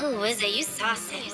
Ooh, is it you saucy?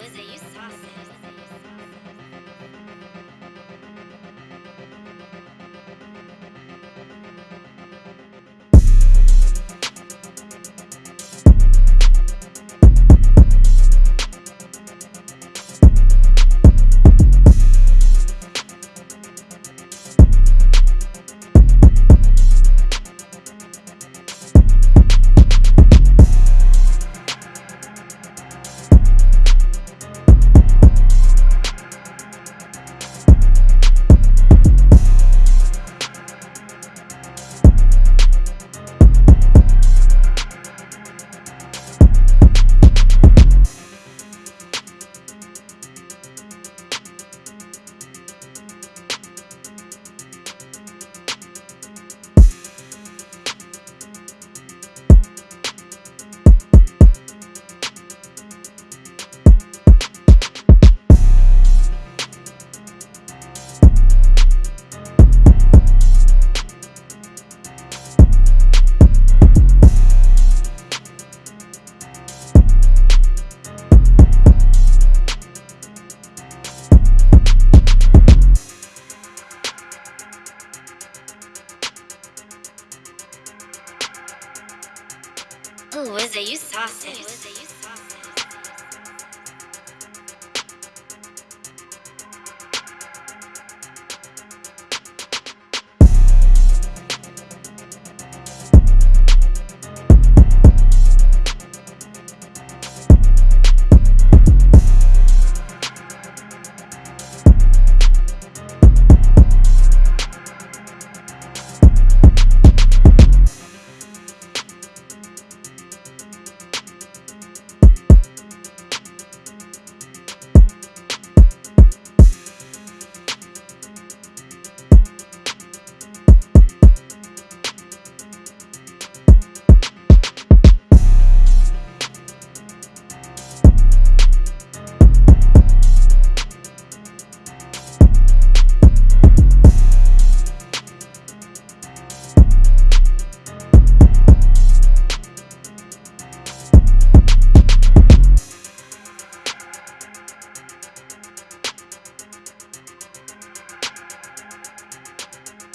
Ooh, is it you saucy?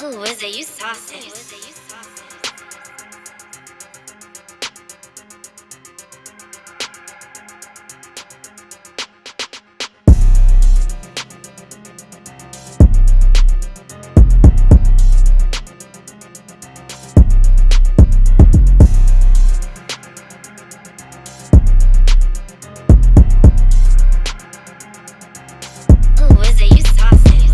Ooh, is it you saucy?